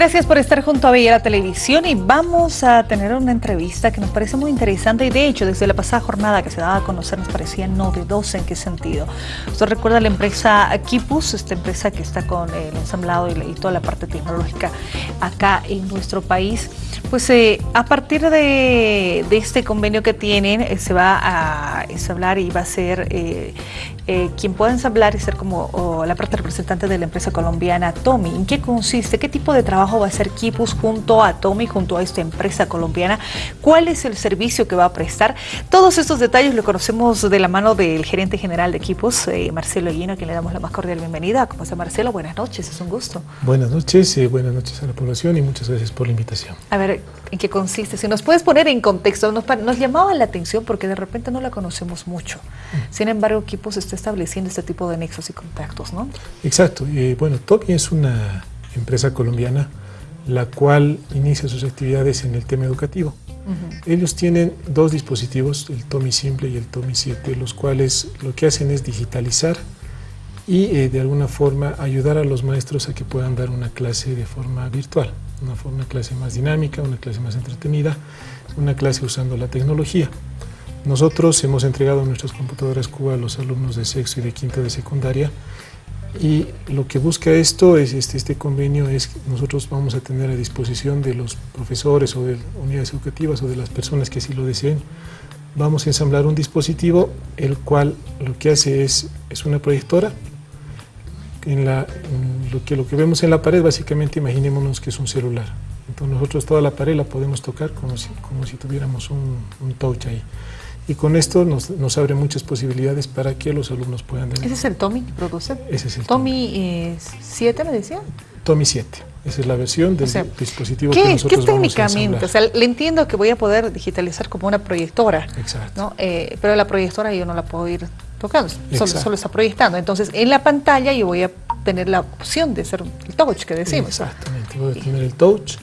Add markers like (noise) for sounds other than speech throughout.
Gracias por estar junto a Bella Televisión y vamos a tener una entrevista que nos parece muy interesante y de hecho desde la pasada jornada que se daba a conocer nos parecía novedosa en qué sentido. Usted recuerda la empresa Kipus, esta empresa que está con el ensamblado y, toda la parte tecnológica acá en nuestro país. Pues eh, a partir de, este convenio que tienen eh, se va a ensamblar y va a ser eh, quien pueda ensamblar y ser como la parte representante de la empresa colombiana Tommy. ¿En qué consiste? ¿Qué tipo de trabajo va a hacer Kipus junto a Tommy, junto a esta empresa colombiana? ¿Cuál es el servicio que va a prestar? Todos estos detalles lo conocemos de la mano del gerente general de Kipus, Marcelo Guino, a quien le damos la más cordial bienvenida. ¿Cómo está Marcelo? Buenas noches, es un gusto. Buenas noches, buenas noches a la población y muchas gracias por la invitación. A ver, ¿en qué consiste? Si nos puedes poner en contexto, nos, nos llamaba la atención porque de repente no la conocemos mucho. Mm. Sin embargo, Kipus está estableciendo este tipo de nexos y contactos, ¿no? Exacto. Eh, bueno, Toki es una empresa colombiana la cual inicia sus actividades en el tema educativo. Ellos tienen dos dispositivos, el Tomi Simple y el Tomi 7, los cuales lo que hacen es digitalizar y eh, de alguna forma ayudar a los maestros a que puedan dar una clase de forma virtual, una, una clase más dinámica, una clase más entretenida, una clase usando la tecnología. Nosotros hemos entregado nuestras computadoras Cuba a los alumnos de sexto y de quinto de secundaria y lo que busca esto, es este, este convenio, es que nosotros vamos a tener a disposición de los profesores o de unidades educativas o de las personas que así lo deseen, vamos a ensamblar un dispositivo el cual lo que hace es, es una proyectora. En, la, lo, que, lo que vemos en la pared básicamente imaginémonos que es un celular. Entonces nosotros toda la pared la podemos tocar como si, como si tuviéramos un, un touch ahí y con esto nos, nos, abre muchas posibilidades para que los alumnos puedan... ¿Ese es el Tommy que produce? Ese es el Tommy. 7 me decía? Tommy 7. Esa es la versión del dispositivo que nosotros ¿qué técnicamente? o sea, le entiendo que voy a poder digitalizar como una proyectora. Exacto. ¿no? Eh, pero la proyectora yo no la puedo ir tocando, solo, solo, está proyectando. Entonces, en la pantalla yo voy a tener la opción de ser el touch que decimos. Exactamente, voy a tener el touch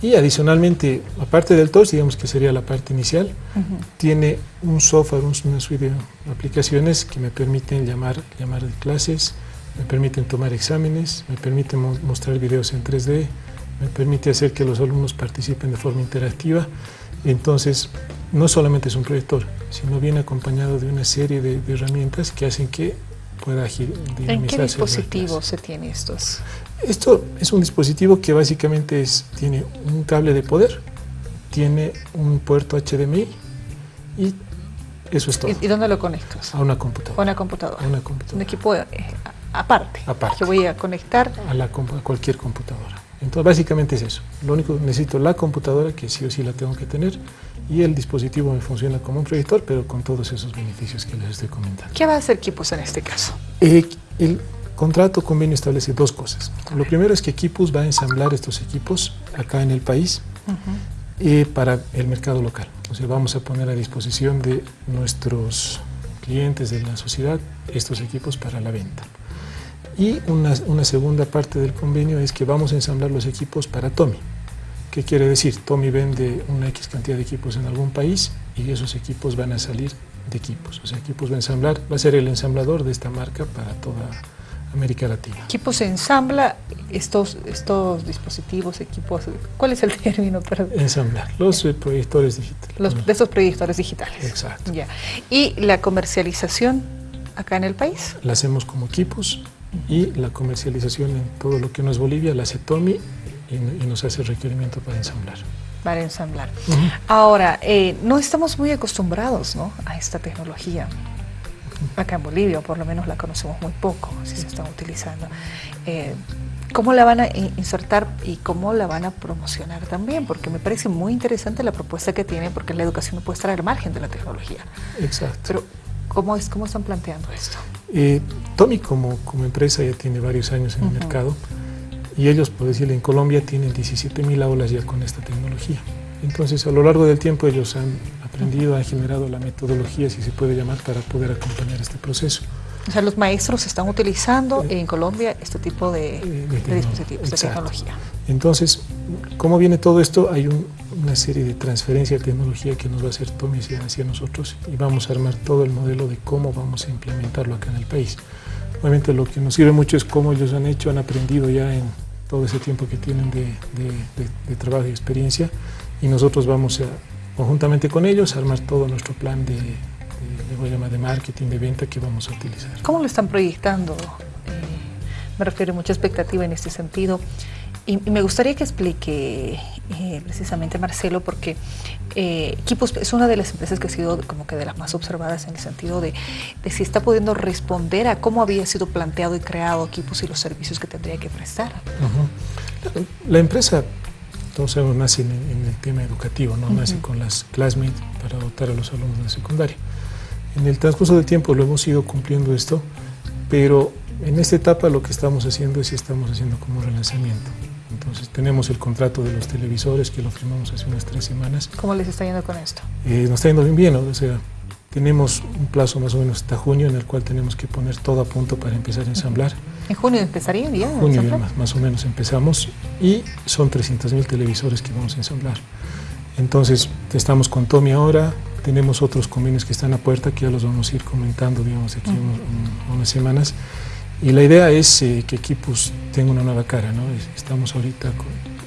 y adicionalmente, aparte del touch, digamos que sería la parte inicial, tiene un software, una suite de aplicaciones que me permiten llamar, llamar de clases, me permiten tomar exámenes, me permiten mostrar videos en 3D, me permite hacer que los alumnos participen de forma interactiva. Entonces, no solamente es un proyector, sino viene acompañado de una serie de, de herramientas que hacen que pueda dinamizarse. ¿En qué dispositivo se tiene estos? Esto es un dispositivo que básicamente es, tiene un cable de poder, tiene un puerto HDMI y eso es todo. ¿Y, dónde lo conectas? A una computadora. A una computadora. A una computadora. Un equipo eh, aparte. Aparte. Que voy a conectar. A, la, a cualquier computadora. Entonces, básicamente es eso. Lo único que necesito la computadora, que sí o sí la tengo que tener, y el dispositivo me funciona como un proyector, pero con todos esos beneficios que les estoy comentando. ¿Qué va a hacer Equipos en este caso? Eh, el contrato convenio establece dos cosas. Lo primero es que Equipos va a ensamblar estos equipos acá en el país eh, para el mercado local. O sea, vamos a poner a disposición de nuestros clientes de la sociedad estos equipos para la venta. Y una, una, segunda parte del convenio es que vamos a ensamblar los equipos para Tommy. ¿Qué quiere decir? Tommy vende una X cantidad de equipos en algún país y esos equipos van a salir de equipos. O sea, equipos va a ensamblar, va a ser el ensamblador de esta marca para toda América Latina. Equipos ensambla estos, estos dispositivos, equipos, ¿cuál es el (laughs) término? para Ensamblar, los eh, proyectores digitales. Los, de estos proyectores digitales. Exacto. Ya. ¿Y la comercialización acá en el país? La hacemos como equipos y la comercialización en todo lo que no es Bolivia la hace Tommy y, nos hace requerimiento para ensamblar. Para ensamblar. Ahora, eh, no estamos muy acostumbrados ¿no? a esta tecnología. Acá en Bolivia, por lo menos la conocemos muy poco, si se está utilizando. Eh, ¿Cómo la van a insertar y cómo la van a promocionar también? Porque me parece muy interesante la propuesta que tiene, porque la educación no puede estar al margen de la tecnología. Exacto. Pero, ¿cómo, es, cómo están planteando esto? Eh, Tommy como, como empresa ya tiene varios años en el mercado y ellos, por decirlo, en Colombia tienen 17.000 aulas ya con esta tecnología. Entonces, a lo largo del tiempo ellos han aprendido, han generado la metodología, si se puede llamar, para poder acompañar este proceso. O sea, los maestros están utilizando en Colombia este tipo de, de, dispositivos, de tecnología. Entonces, ¿cómo viene todo esto? Hay una serie de transferencia de tecnología que nos va a hacer Tommy hacia nosotros y vamos a armar todo el modelo de cómo vamos a implementarlo acá en el país. Obviamente lo que nos sirve mucho es cómo ellos han hecho, han aprendido ya en todo ese tiempo que tienen de, trabajo y experiencia y nosotros vamos a, conjuntamente con ellos a armar todo nuestro plan de, voy a llamar de marketing, de venta que vamos a utilizar. ¿Cómo lo están proyectando? Eh, me refiero a mucha expectativa en este sentido. Y, me gustaría que explique eh, precisamente Marcelo, porque eh, Equipos es una de las empresas que ha sido como que de las más observadas en el sentido de, si está pudiendo responder a cómo había sido planteado y creado Equipos y los servicios que tendría que prestar. La empresa, todos sabemos, nace en, el tema educativo, ¿no? nace con las classmates para dotar a los alumnos de secundaria. En el transcurso del tiempo lo hemos ido cumpliendo esto, pero en esta etapa lo que estamos haciendo es estamos haciendo como relanzamiento. Entonces tenemos el contrato de los televisores que lo firmamos hace unas tres semanas. ¿Cómo les está yendo con esto? Eh, nos está yendo bien bien, o sea, tenemos un plazo más o menos hasta junio en el cual tenemos que poner todo a punto para empezar a ensamblar. ¿En junio empezaría? En junio más, más, o menos empezamos y son 300.000 televisores que vamos a ensamblar. Entonces estamos con Tommy ahora, tenemos otros convenios que están a puerta que ya los vamos a ir comentando, digamos, aquí en unas semanas. Y la idea es eh, que Equipus tenga una nueva cara, ¿no? Estamos ahorita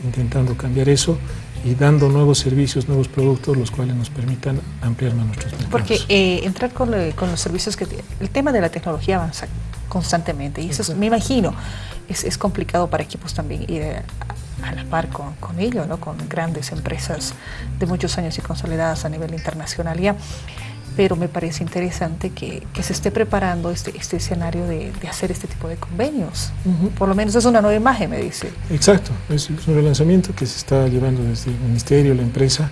intentando cambiar eso y dando nuevos servicios, nuevos productos, los cuales nos permitan ampliar más nuestros mercados. Porque eh, entrar con, los servicios que... El tema de la tecnología avanza constantemente y eso me imagino es, es, complicado para equipos también ir a, la par con, con ello, ¿no? con grandes empresas de muchos años y consolidadas a nivel internacional. Ya pero me parece interesante que, se esté preparando este, este escenario de, hacer este tipo de convenios. Por lo menos es una nueva imagen, me dice. Exacto, es, un relanzamiento que se está llevando desde el ministerio, la empresa,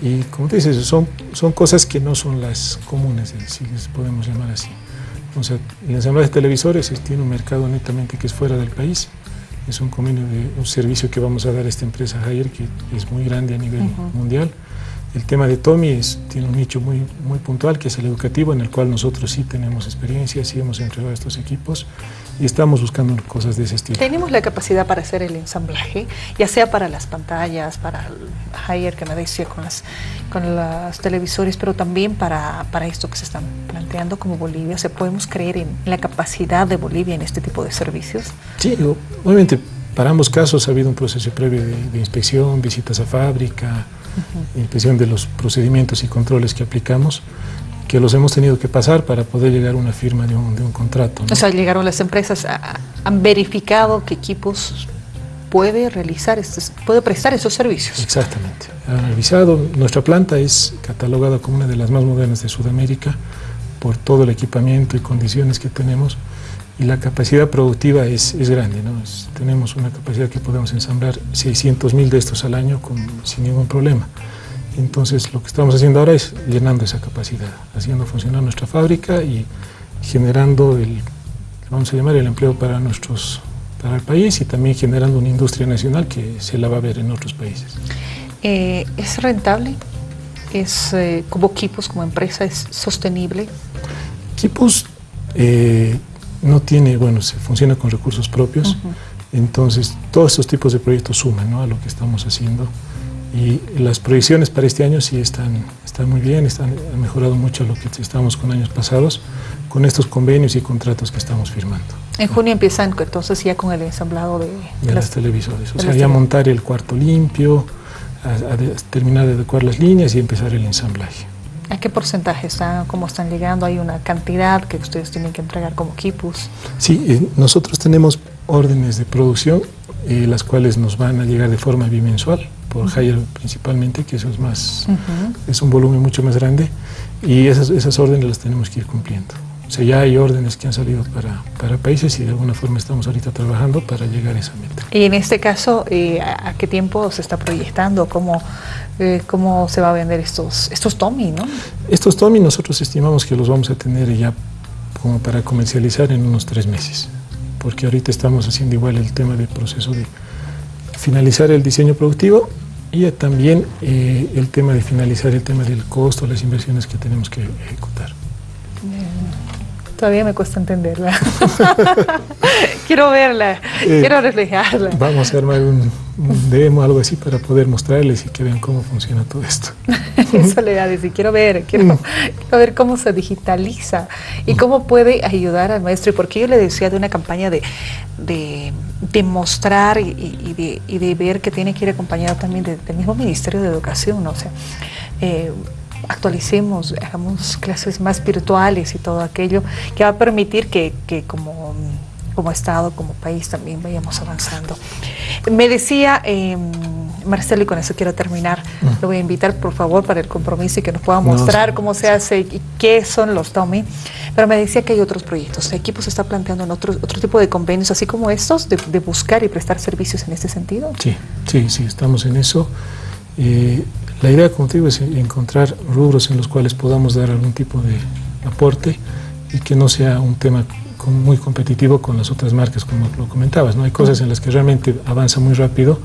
y como te dices, son, son cosas que no son las comunes, si les podemos llamar así. O sea, el ensamblaje de televisores tiene un mercado netamente que es fuera del país, es un convenio de un servicio que vamos a dar a esta empresa Haier, que es muy grande a nivel mundial. El tema de Tommy tiene un nicho muy, muy puntual, que es el educativo, en el cual nosotros sí tenemos experiencia, sí hemos entregado a estos equipos y estamos buscando cosas de ese estilo. Tenemos la capacidad para hacer el ensamblaje, ya sea para las pantallas, para el higher que me decía con, las, con los televisores, pero también para, para esto que se están planteando como Bolivia. ¿Se podemos creer en la capacidad de Bolivia en este tipo de servicios? Sí, obviamente para ambos casos ha habido un proceso previo de inspección, visitas a fábrica, impresión de los procedimientos y controles que aplicamos, que los hemos tenido que pasar para poder llegar a una firma de un, de un contrato. O sea, llegaron las empresas, han verificado que equipos puede realizar, estos, puede prestar esos servicios. Exactamente, han revisado. Nuestra planta es catalogada como una de las más modernas de Sudamérica por todo el equipamiento y condiciones que tenemos la capacidad productiva es, es grande. ¿no? tenemos una capacidad que podemos ensamblar 600 mil de estos al año con, sin ningún problema. Entonces lo que estamos haciendo ahora es llenando esa capacidad, haciendo funcionar nuestra fábrica y generando el, vamos a llamar el empleo para nuestros para el país y también generando una industria nacional que se la va a ver en otros países. Eh, ¿Es rentable? ¿Es eh, como equipos, como empresa, es sostenible? Equipos eh, no tiene, bueno, se funciona con recursos propios, entonces todos estos tipos de proyectos suman a lo que estamos haciendo y las proyecciones para este año sí están, están muy bien, están, han mejorado mucho lo que estábamos con años pasados con estos convenios y contratos que estamos firmando. En junio empiezan entonces ya con el ensamblado de, de las, televisores, o sea, ya montar el cuarto limpio, terminar de adecuar las líneas y empezar el ensamblaje. ¿A qué porcentaje están, cómo están llegando? ¿Hay una cantidad que ustedes tienen que entregar como equipos? Sí, eh, nosotros tenemos órdenes de producción, eh, las cuales nos van a llegar de forma bimensual, por Haier principalmente, que eso es más, es un volumen mucho más grande, y esas, esas órdenes las tenemos que ir cumpliendo. O sea, ya hay órdenes que han salido para, para, países y de alguna forma estamos ahorita trabajando para llegar a esa meta. Y en este caso, eh, ¿a qué tiempo se está proyectando? ¿Cómo, eh, cómo se va a vender estos, estos Tommy, no? Estos Tommy nosotros estimamos que los vamos a tener ya como para comercializar en unos tres meses, porque ahorita estamos haciendo igual el tema del proceso de finalizar el diseño productivo y también eh, el tema de finalizar el tema del costo, las inversiones que tenemos que ejecutar. Todavía me cuesta entenderla. (laughs) quiero verla, eh, quiero reflejarla. Vamos a armar un, demo, algo así, para poder mostrarles y que vean cómo funciona todo esto. (laughs) Eso le da a decir, quiero ver, mm. quiero, ver cómo se digitaliza y cómo puede ayudar al maestro. Y porque yo le decía de una campaña de, de, mostrar y, de, y, de, ver que tiene que ir acompañado también del mismo Ministerio de Educación, ¿no? O sea, eh, actualicemos, hagamos clases más virtuales y todo aquello que va a permitir que, como, como Estado, como país también vayamos avanzando. Me decía eh, Marcelo, y con eso quiero terminar, lo voy a invitar por favor para el compromiso y que nos pueda mostrar cómo se hace y qué son los TOMI, pero me decía que hay otros proyectos, el equipo se está planteando en otro, otro tipo de convenios, así como estos, de, buscar y prestar servicios en este sentido. Sí, sí, sí, estamos en eso. Eh, la idea, como te digo, es encontrar rubros en los cuales podamos dar algún tipo de aporte y que no sea un tema muy competitivo con las otras marcas, como lo comentabas. ¿no? Hay cosas en las que realmente avanza muy rápido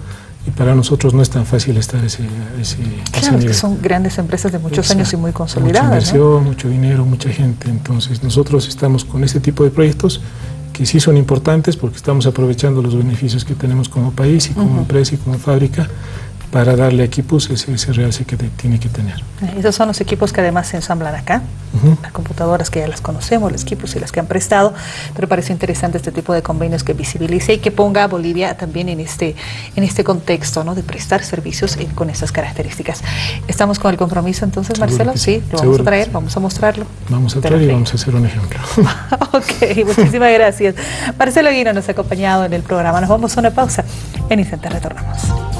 y para nosotros no es tan fácil estar ese, ese, claro, que son grandes empresas de muchos años y muy consolidadas. Mucha inversión, mucho dinero, mucha gente. Entonces nosotros estamos con este tipo de proyectos que sí son importantes porque estamos aprovechando los beneficios que tenemos como país y como empresa y como fábrica para darle equipos ese, ese realce que tiene que tener. Esos son los equipos que además se ensamblan acá, las computadoras que ya las conocemos, los equipos y las que han prestado, pero parece interesante este tipo de convenios que visibilice y que ponga a Bolivia también en este, en este contexto ¿no? de prestar servicios con estas características. ¿Estamos con el compromiso entonces, Marcelo? Sí, lo vamos a traer, vamos a mostrarlo. Vamos a traer y vamos a hacer un ejemplo. (laughs) ok, muchísimas gracias. Marcelo Guino nos ha acompañado en el programa. Nos vamos a una pausa. En instante retornamos.